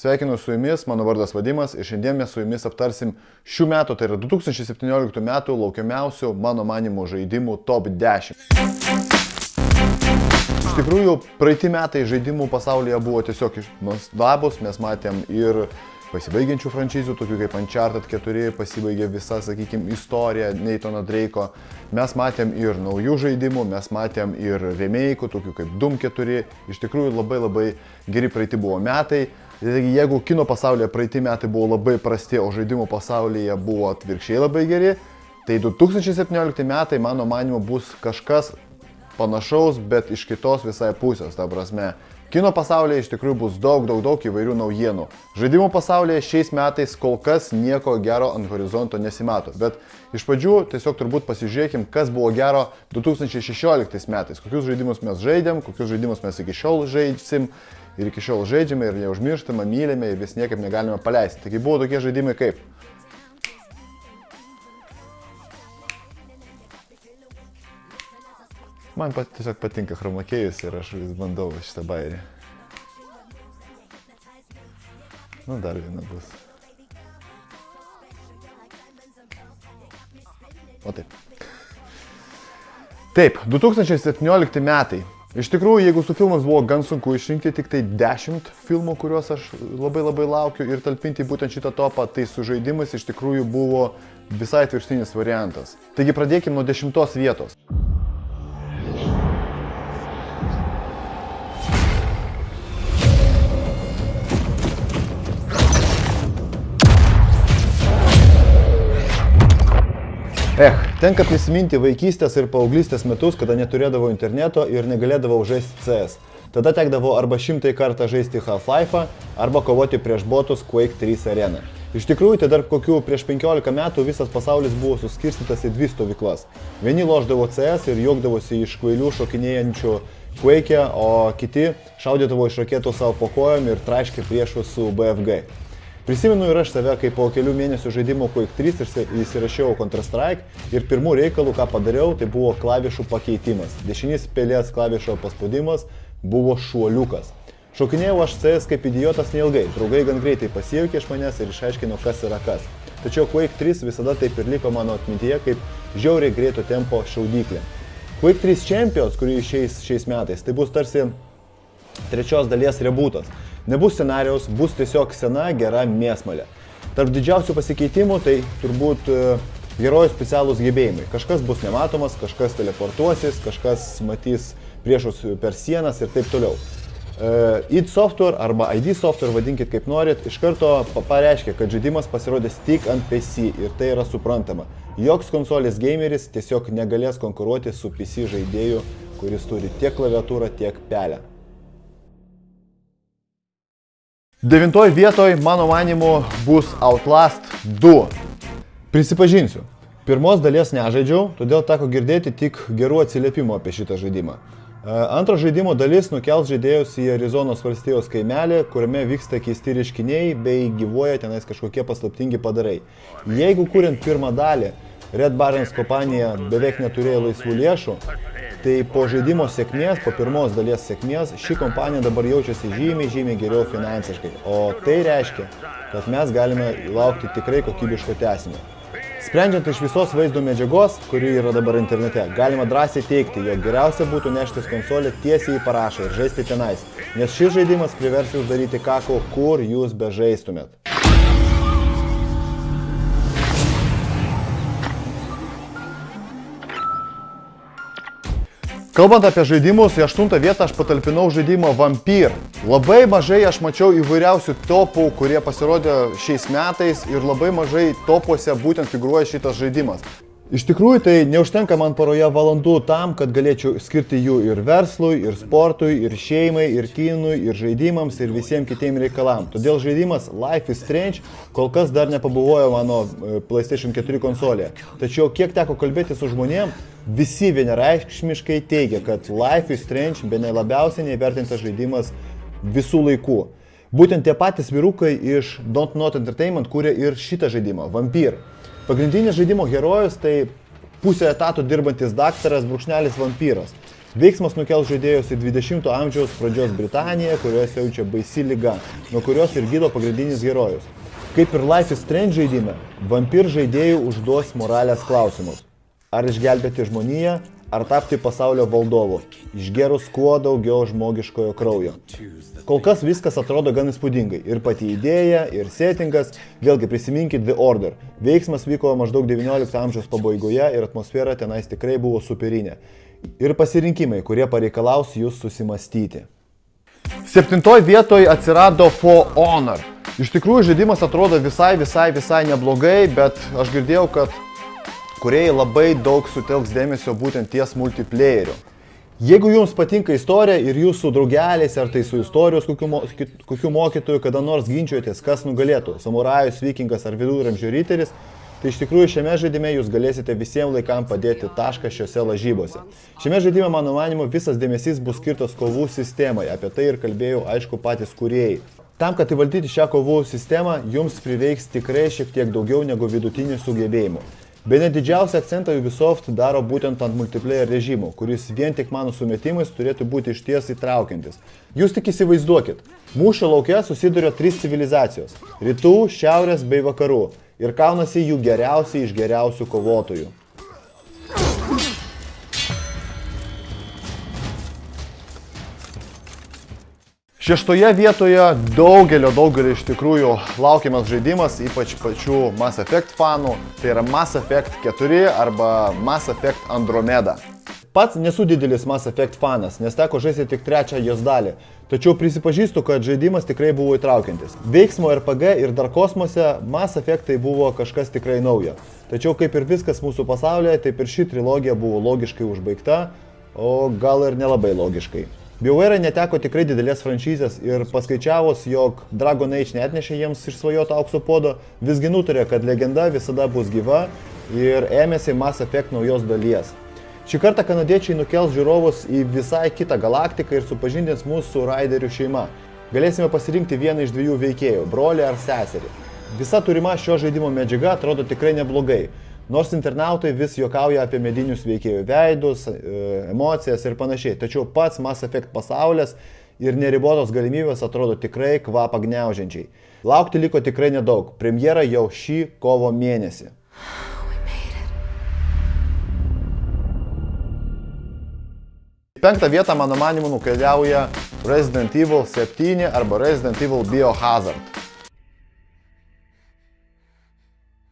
Sveikinu su jumis, mano vardas Vadimas ir šiandien mes su jumis aptarsim šių metų, tai yra 2017 metų laukiamiausių mano manimo žaidimų top 10. Iš tikrųjų, praeiti metai žaidimų pasaulyje buvo tiesiog nuostabus, mes matėm ir pasibaigiančių franšizų, tokių kaip Uncharted 4, pasibaigė visa, sakykime, istorija Neitono Drake'o. Mes matėm ir naujų žaidimų, mes matėm ir remake'ų, tokių kaip Doom 4. Iš tikrųjų labai labai geri praeiti buvo metai. Jeigu kino pasaulyje praeiti metai buvo labai prasti, o žaidimų pasaulyje buvo atvirkščiai labai geri, tai 2017 metai, mano manimo, bus kažkas panašaus, bet iš kitos visai pusės, ta prasme. Kino pasaulyje iš tikrųjų bus daug, daug, daug įvairių naujienų. Žaidimų pasaulyje šiais metais kol kas nieko gero ant horizonto nesimato, bet iš pradžių tiesiog turbūt pasižiūrėkim, kas buvo gero 2016 metais, kokius žaidimus mes žaidėm, kokius žaidimus mes iki šiol žaidsim ir iki šiol žaidžiame ir neužmirštame, mylime ir vis niekaip negalime paleisti. Taigi buvo tokie žaidimai kaip Man pat, tiesiog patinka chromakėjus ir aš vis bandau šitą bairį. Nu, dar viena bus. O taip. Taip, 2017 metai. Iš tikrųjų, jeigu su filmas buvo gan sunku išrinkti tik tai 10 filmų, kuriuos aš labai labai laukiu ir talpinti būtent šitą topą, tai su žaidimais iš tikrųjų buvo visai atvirkštinis variantas. Taigi pradėkime nuo 10 vietos. Eh, tenka prisiminti vaikystės ir paauglystės metus, kada neturėdavau interneto ir negalėdavau žaisti CS. Tada tekdavo arba šimtai kartą žaisti Half-Life, arba kovoti prieš botus Quake 3 areną. Iš tikrųjų, tai dar kokių prieš 15 metų visas pasaulis buvo suskirstytas į dvi stovyklas. Vieni loždavo CS ir juokdavosi iš kvailių šokinėjančių Quake, o kiti šaudydavo iš raketų savo po kojom ir traiškė priešus su BFG. Prisimenu ir aš save, kai po kelių mėnesių žaidimo Quake 3 įsirašiau Counter-Strike ir pirmų reikalų, ką padariau, tai buvo klavišų pakeitimas. Dešinys pelės klavišo paspaudimas buvo šuoliukas. Šokinėjau aš CS kaip idiotas neilgai, draugai gan greitai pasijaukė iš manęs ir išaiškino, kas yra kas. Tačiau Quake 3 visada taip ir liko mano atmintyje kaip žiauriai greito tempo šaudyklė. Quake 3 Champions, kurį išeis šiais metais, tai bus tarsi trečios dalies rebūtas. Nebus scenarijaus, bus tiesiog sena, gera mėsmalė. Tarp didžiausių pasikeitimų tai turbūt e, herojų specialūs gebėjimai. Kažkas bus nematomas, kažkas teleportuosis, kažkas matys priešus per sienas ir taip toliau. Uh, id Software arba ID Software, vadinkit kaip norit, iš karto pareiškia, kad žaidimas pasirodys tik ant PC ir tai yra suprantama. Joks konsolės gameris tiesiog negalės konkuruoti su PC žaidėju, kuris turi tiek klaviatūrą, tiek pelę. Devintoji vietoje, mano manimu, bus Outlast 2. Prisipažinsiu, pirmos dalies nežaidžiau, todėl teko girdėti tik gerų atsiliepimų apie šitą žaidimą. E, antro žaidimo dalis nukels žaidėjus į Arizonos valstijos kaimelį, kuriame vyksta keisti reiškiniai bei gyvuoja tenais kažkokie paslaptingi padarai. Jeigu kuriant pirmą dalį, Red Barons kompanija beveik neturėjo laisvų lėšų, Tai po žaidimo sėkmės, po pirmos dalies sėkmės, ši kompanija dabar jaučiasi žymiai, žymiai geriau finansiškai. O tai reiškia, kad mes galime laukti tikrai kokybiško tęsinio. Sprendžiant iš visos vaizdo medžiagos, kuri yra dabar internete, galima drąsiai teikti, jog geriausia būtų neštis konsolę tiesiai į parašą ir žaisti tenais, nes šis žaidimas privers jūs daryti kako, kur jūs bežaistumėt. Kalbant apie žaidimus, į aštuntą vietą aš patalpinau žaidimą Vampyr. Labai mažai aš mačiau įvairiausių topų, kurie pasirodė šiais metais ir labai mažai topuose būtent figuruoja šitas žaidimas. Iš tikrųjų, tai neužtenka man paroje valandų tam, kad galėčiau skirti jų ir verslui, ir sportui, ir šeimai, ir kinui, ir žaidimams, ir visiems kitiems reikalam. Todėl žaidimas Life is Strange kol kas dar nepabuvojo mano e, PlayStation 4 konsolėje. Tačiau kiek teko kalbėti su žmonėm, visi vienareikšmiškai teigia, kad Life is Strange be ne labiausiai neįvertintas žaidimas visų laikų. Būtent tie patys vyrukai iš Don't Not Entertainment kūrė ir šitą žaidimą, Vampyr. Pagrindinis žaidimo herojus tai pusę etatų dirbantis daktaras brūkšnelis vampyras. Veiksmas nukels žaidėjus į 20-ojo amžiaus pradžios Britaniją, kurioje siaučia baisi lyga, nuo kurios ir gydo pagrindinis herojus. Kaip ir Life is Strange žaidime, vampir žaidėjų užduos moralės klausimus. Ar išgelbėti žmoniją, ar tapti pasaulio valdovu, išgerus kuo daugiau žmogiškojo kraujo. Kol kas viskas atrodo gan įspūdingai. Ir pati idėja, ir settingas, vėlgi prisiminkit The Order. Veiksmas vyko maždaug 19 amžiaus pabaigoje ir atmosfera tenais tikrai buvo superinė. Ir pasirinkimai, kurie pareikalaus jūs susimastyti. Septintoje vietoje atsirado For Honor. Iš tikrųjų žaidimas atrodo visai, visai, visai neblogai, bet aš girdėjau, kad kuriejai labai daug sutelks dėmesio būtent ties multiplayeriu. Jeigu jums patinka istorija ir jūs su draugeliais ar tai su istorijos kokiu, mo, kokiu mokytoju kada nors ginčiuotės, kas nugalėtų - samurajus, vikingas ar viduramžių ryteris, tai iš tikrųjų šiame žaidime jūs galėsite visiems laikam padėti tašką šiuose lažybose. Šiame žaidime, mano manimu, visas dėmesys bus skirtas kovų sistemai, apie tai ir kalbėjau, aišku, patys kuriejai. Tam, kad įvaldyti šią kovų sistemą, jums prireiks tikrai šiek tiek daugiau negu vidutinių sugebėjimų. Bene didžiausią akcentą Ubisoft daro būtent ant multiplayer režimo, kuris vien tik mano sumetimais turėtų būti išties įtraukiantis. Jūs tik įsivaizduokit, mūšio laukia susiduria trys civilizacijos - rytų, šiaurės bei vakarų ir kaunasi jų geriausiai iš geriausių kovotojų. Šeštoje vietoje daugelio, daugelio iš tikrųjų laukiamas žaidimas, ypač pačių Mass Effect fanų, tai yra Mass Effect 4 arba Mass Effect Andromeda. Pats nesu didelis Mass Effect fanas, nes teko žaisti tik trečią jos dalį, tačiau prisipažįstu, kad žaidimas tikrai buvo įtraukiantis. Veiksmo RPG ir dar kosmose Mass Effectai buvo kažkas tikrai naujo. Tačiau kaip ir viskas mūsų pasaulyje, taip ir ši trilogija buvo logiškai užbaigta, o gal ir nelabai logiškai. BioWare neteko tikrai didelės franšizės ir paskaičiavus, jog Dragon Age netnešė jiems išsvajoto aukso podo, visgi nutarė, kad legenda visada bus gyva ir ėmėsi Mass Effect naujos dalies. Šį kartą kanadiečiai nukels žiūrovus į visai kitą galaktiką ir supažindins mūsų su Raiderių šeima. Galėsime pasirinkti vieną iš dviejų veikėjų - brolį ar seserį. Visa turima šio žaidimo medžiaga atrodo tikrai neblogai. Nors internautai vis juokauja apie medinius veikėjų veidus, e, emocijas ir panašiai, tačiau pats Mass Effect pasaulis ir neribotos galimybės atrodo tikrai kvapą gniaužiančiai. Laukti liko tikrai nedaug, premjera jau šį kovo mėnesį. Penktą vietą, mano manimu, nukeliauja Resident Evil 7 arba Resident Evil Biohazard.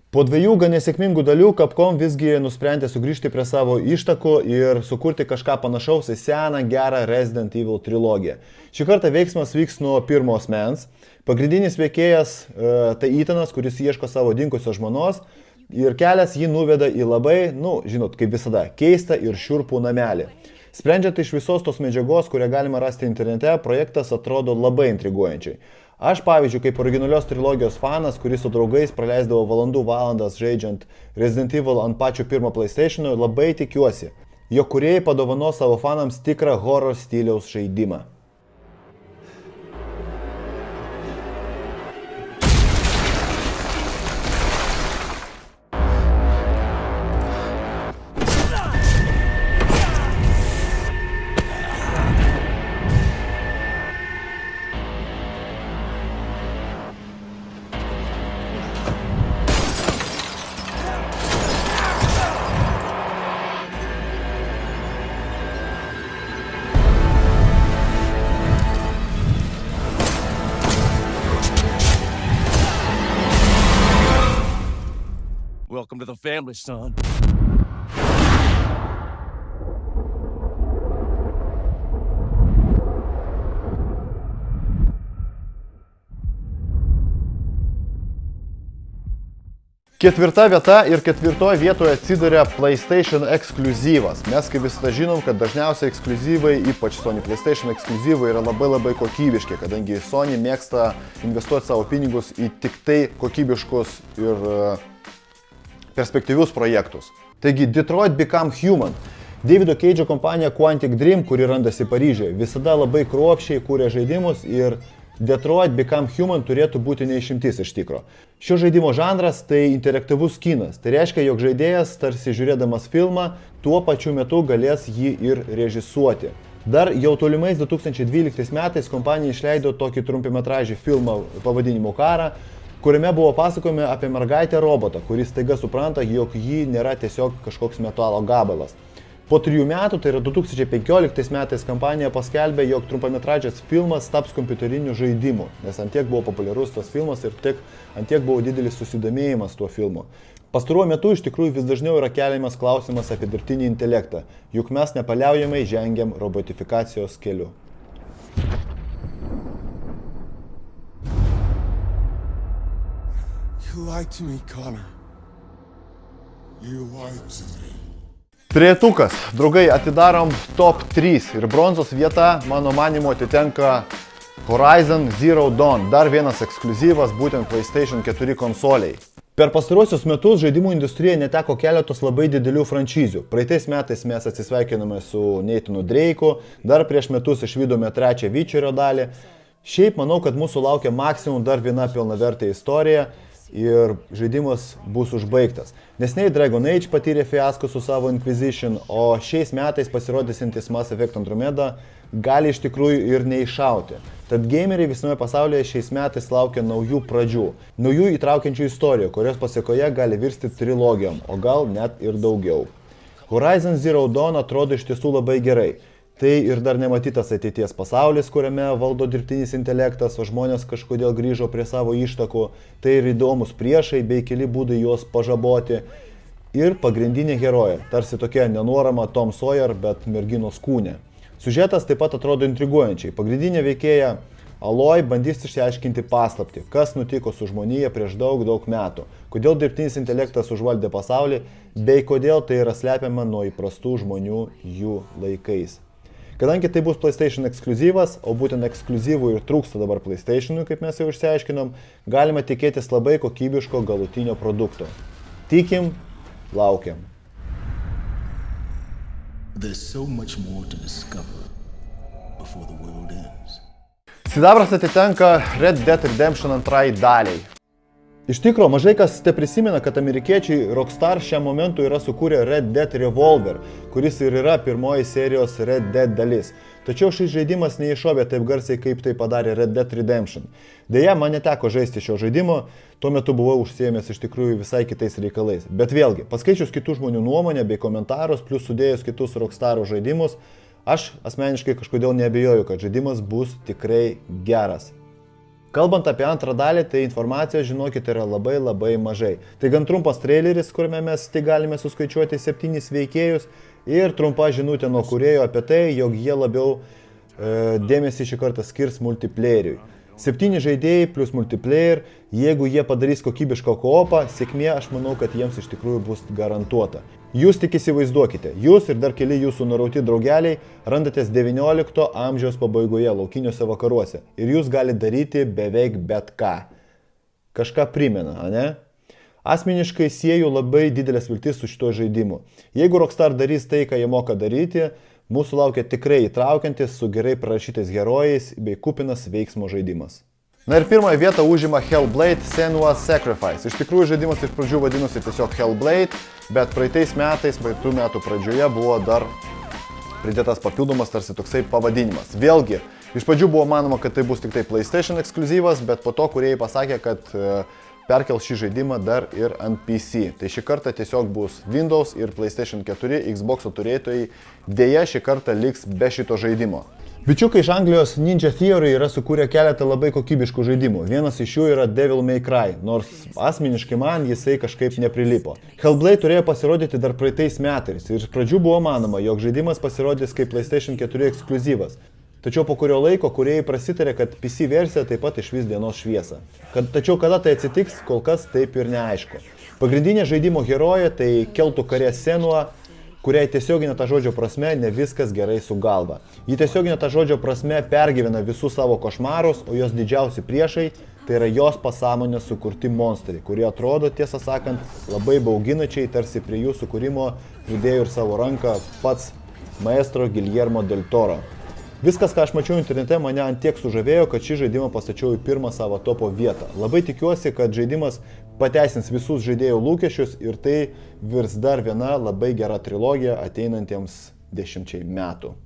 Po dviejų gan nesėkmingų dalių Capcom visgi nusprendė sugrįžti prie savo ištakų ir sukurti kažką panašaus į seną gerą Resident Evil trilogiją. Šį kartą veiksmas vyks nuo pirmo asmens. Pagrindinis veikėjas e, tai Itanas, kuris ieško savo dinkusios žmonos ir kelias jį nuveda į labai, nu, žinot, kaip visada, keistą ir šiurpų namelį. Sprendžiant iš visos tos medžiagos, kurią galima rasti internete, projektas atrodo labai intriguojančiai. Aš, pavyzdžiui, kaip originalios trilogijos fanas, kuris su draugais praleisdavo valandų valandas žaidžiant Resident Evil ant pačio pirmo PlayStation, labai tikiuosi, jog kuriejai padovano savo fanams tikrą horror stiliaus žaidimą. The family, son. Ketvirta vieta ir ketvirtoje vietoje atsiduria PlayStation ekskluzyvas. Mes kaip visada žinom, kad dažniausiai ekskluzyvai, ypač Sony PlayStation ekskluzyvai yra labai labai kokybiški, kadangi Sony mėgsta investuoti savo pinigus į tik tai kokybiškus ir uh, perspektyvius projektus. Taigi Detroit Become Human. Davido Keidžo kompanija Quantic Dream, kuri randasi Paryžiuje, visada labai kruopščiai kūrė žaidimus ir Detroit Become Human turėtų būti neišimtis iš tikro. Šio žaidimo žanras tai interaktyvus kinas. Tai reiškia, jog žaidėjas, tarsi žiūrėdamas filmą, tuo pačiu metu galės jį ir režisuoti. Dar jau tolimais 2012 metais kompanija išleido tokį trumpimetražį filmą pavadinimu Karą, kuriame buvo pasakojami apie mergaitę robotą, kuris taiga supranta, jog ji nėra tiesiog kažkoks metalo gabalas. Po trijų metų, tai yra 2015 metais, kompanija paskelbė, jog trumpametražės filmas taps kompiuteriniu žaidimu, nes antiek buvo populiarus tas filmas ir tiek, antiek buvo didelis susidomėjimas tuo filmu. Pastaruoju metu iš tikrųjų vis dažniau yra keliamas klausimas apie dirbtinį intelektą, juk mes nepaliaujamai žengiam robotifikacijos keliu. You lied to me, Connor. You lied to me. Trietukas, draugai, atidarom top 3 ir bronzos vieta, mano manimo, atitenka Horizon Zero Dawn, dar vienas ekskluzyvas būtent PlayStation 4 konsoliai. Per pastaruosius metus žaidimų industrija neteko keletos labai didelių franšizių. Praeitais metais mes atsisveikinome su Neitinu Dreiku, dar prieš metus išvykome trečią Vyčerio dalį. Šiaip manau, kad mūsų laukia maksimum dar viena pilnavertė istorija ir žaidimas bus užbaigtas. Nesnei Dragon Age patyrė fiasko su savo Inquisition, o šiais metais pasirodysintis Mass Effect Andromeda gali iš tikrųjų ir neiššauti. Tad gameriai visame pasaulyje šiais metais laukia naujų pradžių, naujų įtraukiančių istorijų, kurios pasiekoje gali virsti trilogijom, o gal net ir daugiau. Horizon Zero Dawn atrodo iš tiesų labai gerai. Tai ir dar nematytas ateities pasaulis, kuriame valdo dirbtinis intelektas, o žmonės kažkodėl grįžo prie savo ištakų. Tai ir įdomus priešai bei keli būdai juos pažaboti. Ir pagrindinė herojė, tarsi tokia nenuorama Tom Sawyer, bet merginos kūne. Sužetas taip pat atrodo intriguojančiai. Pagrindinė veikėja Aloj bandys išsiaiškinti paslapti, kas nutiko su žmonija prieš daug, daug metų, kodėl dirbtinis intelektas užvaldė pasaulį, bei kodėl tai yra slepiama nuo įprastų žmonių jų laikais. Kadangi tai bus PlayStation ekskluzyvas, o būtent ekskluzyvų ir trūksta dabar PlayStationui, kaip mes jau išsiaiškinom, galima tikėtis labai kokybiško galutinio produkto. Tikim, laukiam. There's so much more to discover before the world ends. Sidabras atitenka Red Dead Redemption antrai daliai. Iš tikrųjų, mažai kas te prisimena, kad amerikiečiai Rockstar šiam momentui yra sukūrę Red Dead Revolver, kuris ir yra pirmoji serijos Red Dead dalis. Tačiau šis žaidimas neiššovė taip garsiai, kaip tai padarė Red Dead Redemption. Deja, man neteko žaisti šio žaidimo, tuo metu buvau užsiemęs iš tikrųjų visai kitais reikalais. Bet vėlgi, paskaičius kitų žmonių nuomonę bei komentarus, plus sudėjus kitus Rockstar žaidimus, aš asmeniškai kažkodėl nebejoju, kad žaidimas bus tikrai geras. Kalbant apie antrą dalį, tai informacijos, žinokit, yra labai labai mažai. Tai gan trumpas traileris, kuriame mes tik galime suskaičiuoti septynis veikėjus ir trumpa žinutė nuo kurėjo apie tai, jog jie labiau e, dėmesį šį kartą skirs multiplayeriui. Septyni žaidėjai plus multiplayer, jeigu jie padarys kokybišką koopą, sėkmė aš manau, kad jiems iš tikrųjų bus garantuota. Jūs tik įsivaizduokite, jūs ir dar keli jūsų nurauti draugeliai randatės 19 amžiaus pabaigoje laukiniuose vakaruose ir jūs galite daryti beveik bet ką. Kažką primena, ne? Asmeniškai sieju labai didelės viltis su šituo žaidimu. Jeigu Rockstar darys tai, ką jie moka daryti, Mūsų laukia tikrai įtraukiantis su gerai parašytais herojais bei kupinas veiksmo žaidimas. Na ir pirmąją vietą užima Hellblade Senua's Sacrifice. Iš tikrųjų žaidimas iš pradžių vadinosi tiesiog Hellblade, bet praeitais metais, praeitų metų pradžioje buvo dar pridėtas papildomas tarsi toksai pavadinimas. Vėlgi, iš pradžių buvo manoma, kad tai bus tik tai PlayStation ekskluzyvas, bet po to kuriejai pasakė, kad uh, perkel šį žaidimą dar ir ant PC. Tai šį kartą tiesiog bus Windows ir PlayStation 4 Xbox turėtojai dėja šį kartą liks be šito žaidimo. Bičiukai iš Anglijos Ninja Theory yra sukūrę keletą labai kokybiškų žaidimų. Vienas iš jų yra Devil May Cry, nors asmeniškai man jisai kažkaip neprilipo. Hellblade turėjo pasirodyti dar praeitais metais ir iš pradžių buvo manoma, jog žaidimas pasirodys kaip PlayStation 4 ekskluzyvas. Tačiau po kurio laiko kuriejai prasitarė, kad PC versija taip pat išvis dienos šviesą. Kad, tačiau kada tai atsitiks, kol kas taip ir neaišku. Pagrindinė žaidimo herojė tai keltų karė Senua, kuriai tiesioginė ta žodžio prasme ne viskas gerai su galva. Ji tiesioginė ta žodžio prasme pergyvena visus savo košmarus, o jos didžiausi priešai tai yra jos pasąmonės sukurti monstrai, kurie atrodo, tiesą sakant, labai bauginačiai, tarsi prie jų sukūrimo pridėjo ir savo ranką pats maestro Giljermo del Toro. Viskas, ką aš mačiau internete, mane ant tiek sužavėjo, kad šį žaidimą pastačiau į pirmą savo topo vietą. Labai tikiuosi, kad žaidimas pateisins visus žaidėjų lūkesčius ir tai virs dar viena labai gera trilogija ateinantiems dešimčiai metų.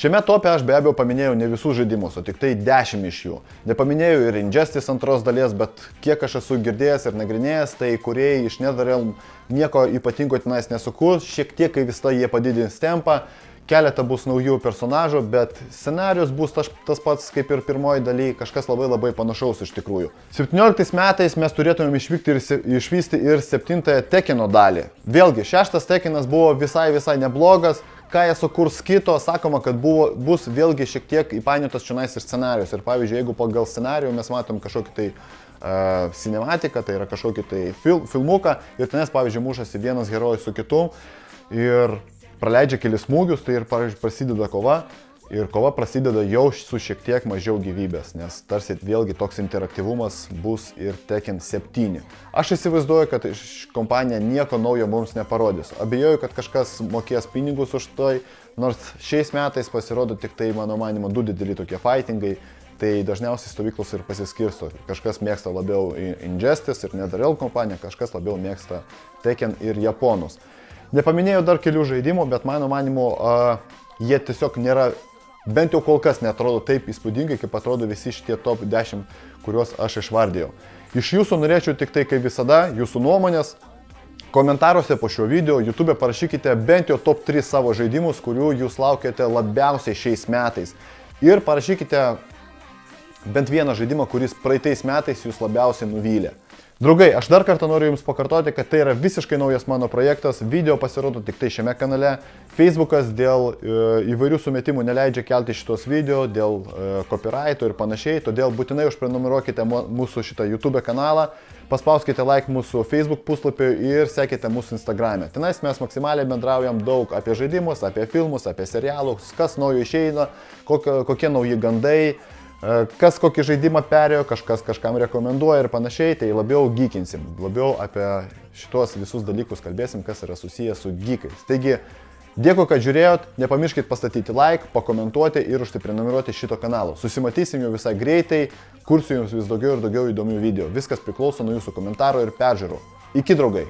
Šiame tope aš be abejo paminėjau ne visus žaidimus, o tik tai 10 iš jų. Nepaminėjau ir Injustice antros dalies, bet kiek aš esu girdėjęs ir nagrinėjęs, tai kuriejai iš NetherRealm nieko ypatingo tenais nesukurs, šiek tiek kai visą jie padidins tempą, keletą bus naujų personažų, bet scenarius bus tas, tas pats kaip ir pirmoji daly, kažkas labai labai panašaus iš tikrųjų. 17 metais mes turėtumėm išvykti ir išvysti ir 7 Tekino dalį. Vėlgi, šeštas Tekinas buvo visai visai neblogas, ką jie sukurs kito, sakoma, kad buvo, bus vėlgi šiek tiek įpainiotas čionais ir scenarius. Ir pavyzdžiui, jeigu pagal scenarijų mes matom kažkokį tai uh, cinematiką, tai yra kažkokį tai fil, filmuką ir tenais, pavyzdžiui, mušasi vienas herojus su kitu ir praleidžia kelis smūgius, tai ir, prasideda kova Ir kova prasideda jau su šiek tiek mažiau gyvybės, nes tarsi vėlgi toks interaktyvumas bus ir Tekken 7. Aš įsivaizduoju, kad kompanija nieko naujo mums neparodys. Abejoju, kad kažkas mokės pinigus už tai, nors šiais metais pasirodo tik tai, mano manimo, du dideli tokie fightingai. Tai dažniausiai stovyklos ir pasiskirsto. Kažkas mėgsta labiau Injustice ir NetherRealm kompaniją, kažkas labiau mėgsta Tekken ir Japonus. Nepaminėjau dar kelių žaidimų, bet mano manimu, uh, jie tiesiog nėra bent jau kol kas netrodo taip įspūdingai, kaip atrodo visi šitie top 10, kuriuos aš išvardėjau. Iš jūsų norėčiau tik tai, kaip visada, jūsų nuomonės. Komentaruose po šio video YouTube parašykite bent jau top 3 savo žaidimus, kurių jūs laukiate labiausiai šiais metais. Ir parašykite bent vieną žaidimą, kuris praeitais metais jūs labiausiai nuvylė. Draugai, aš dar kartą noriu Jums pakartoti, kad tai yra visiškai naujas mano projektas, video pasirodo tik tai šiame kanale, Facebookas dėl e, įvairių sumetimų neleidžia kelti šitos video, dėl e, copyrighto ir panašiai, todėl būtinai užprenumeruokite mūsų šitą YouTube kanalą, paspauskite like mūsų Facebook puslapį ir sekite mūsų Instagram'e. Tenais mes maksimaliai bendraujam daug apie žaidimus, apie filmus, apie serialus, kas naujo išeina, kokie, kokie nauji gandai kas kokį žaidimą perėjo, kažkas kažkam rekomenduoja ir panašiai, tai labiau gykinsim, labiau apie šitos visus dalykus kalbėsim, kas yra susijęs su gykais. Taigi, dėkui, kad žiūrėjot, nepamirškit pastatyti like, pakomentuoti ir užsiprenumeruoti šito kanalo. Susimatysim jau visai greitai, kursiu jums vis daugiau ir daugiau įdomių video. Viskas priklauso nuo jūsų komentarų ir peržiūrų. Iki draugai!